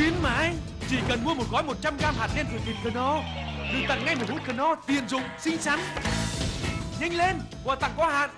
Khuyến mãi Chỉ cần mua một gói 100g hạt đen thủy vịt Knorr Được tặng ngay một hũ Knorr tiện dụng, xinh xắn. Nhanh lên, quà tặng có hạn.